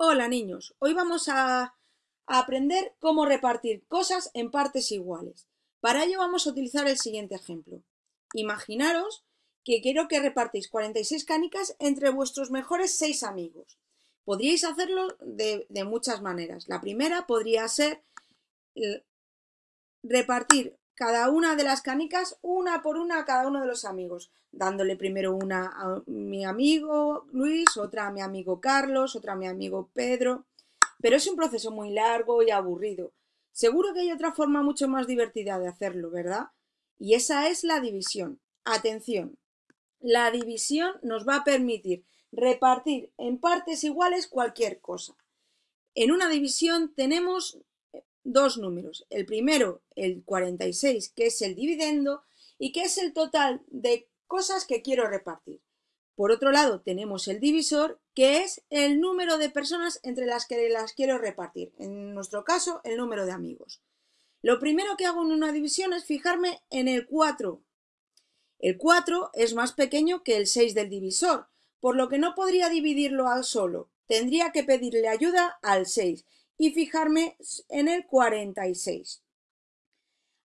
Hola niños, hoy vamos a, aprender cómo repartir cosas en partes iguales. Para ello vamos a utilizar el siguiente ejemplo. Imaginaros que quiero que repartáis 46 canicas entre vuestros mejores 6 amigos. Podríais hacerlo de, de muchas maneras. La primera podría ser repartir cada una de las canicas una por una a cada uno de los amigos, dándole primero una a mi amigo Luis, otra a mi amigo Carlos, otra a mi amigo Pedro. Pero es un proceso muy largo y aburrido. Seguro que hay otra forma mucho más divertida de hacerlo, ¿verdad? Y esa es la división. Atención, la división nos va a permitir repartir en partes iguales cualquier cosa. En una división tenemos dos números. El primero, el 46, que es el dividendo y que es el total de cosas que quiero repartir. Por otro lado, tenemos el divisor, que es el número de personas entre las que las quiero repartir. En nuestro caso, el número de amigos. Lo primero que hago en una división es fijarme en el 4. El 4 es más pequeño que el 6 del divisor, por lo que no podría dividirlo al solo. Tendría que pedirle ayuda al 6 y fijarme en el 46.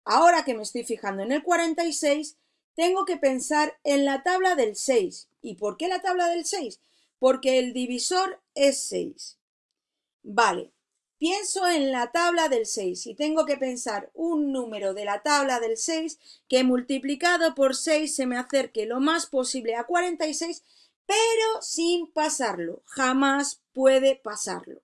Ahora que me estoy fijando en el 46, tengo que pensar en la tabla del 6. ¿Y por qué la tabla del 6? Porque el divisor es 6. Vale, pienso en la tabla del 6 y tengo que pensar un número de la tabla del 6 que multiplicado por 6 se me acerque lo más posible a 46, pero sin pasarlo. Jamás puede pasarlo.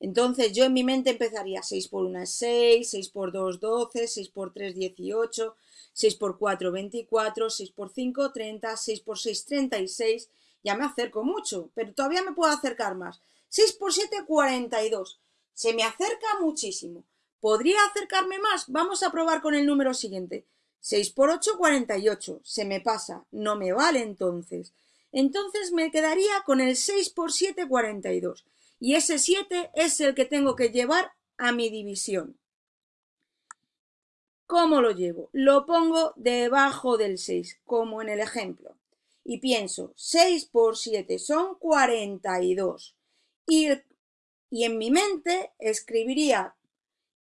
Entonces yo en mi mente empezaría 6 por 1 es 6, 6 por 2 12, 6 por 3 18, 6 por 4 24, 6 por 5 30, 6 por 6 36. Ya me acerco mucho, pero todavía me puedo acercar más. 6 por 7 42. Se me acerca muchísimo. ¿Podría acercarme más? Vamos a probar con el número siguiente. 6 por 8 48. Se me pasa. No me vale entonces. Entonces me quedaría con el 6 por 7 42 y ese 7 es el que tengo que llevar a mi división. ¿Cómo lo llevo? Lo pongo debajo del 6, como en el ejemplo. Y pienso, 6 por 7 son 42. Y, y en mi mente escribiría,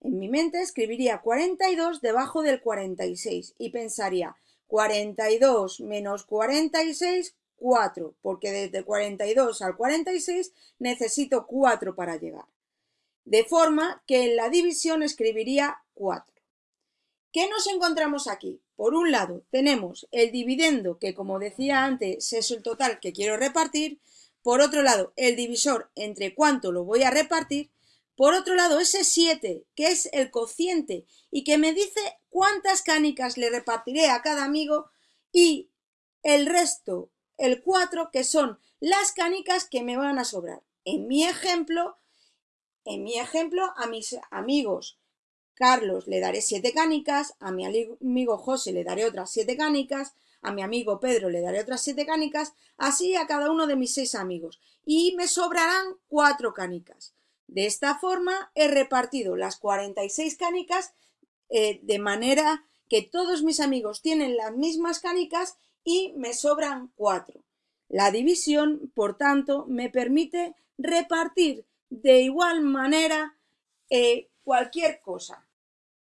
en mi mente escribiría 42 debajo del 46 y pensaría 42 menos 46, 4, porque desde 42 al 46 necesito 4 para llegar. De forma que en la división escribiría 4. ¿Qué nos encontramos aquí? Por un lado, tenemos el dividendo, que como decía antes es el total que quiero repartir. Por otro lado, el divisor entre cuánto lo voy a repartir. Por otro lado, ese 7, que es el cociente y que me dice cuántas canicas le repartiré a cada amigo. Y el resto, el 4, que son las canicas que me van a sobrar. En mi ejemplo, en mi ejemplo, a mis amigos Carlos le daré 7 canicas, a mi amigo José le daré otras 7 canicas, a mi amigo Pedro le daré otras 7 canicas, así a cada uno de mis 6 amigos. Y me sobrarán 4 canicas. De esta forma he repartido las 46 canicas eh, de manera que todos mis amigos tienen las mismas canicas y me sobran cuatro. La división, por tanto, me permite repartir de igual manera eh, cualquier cosa.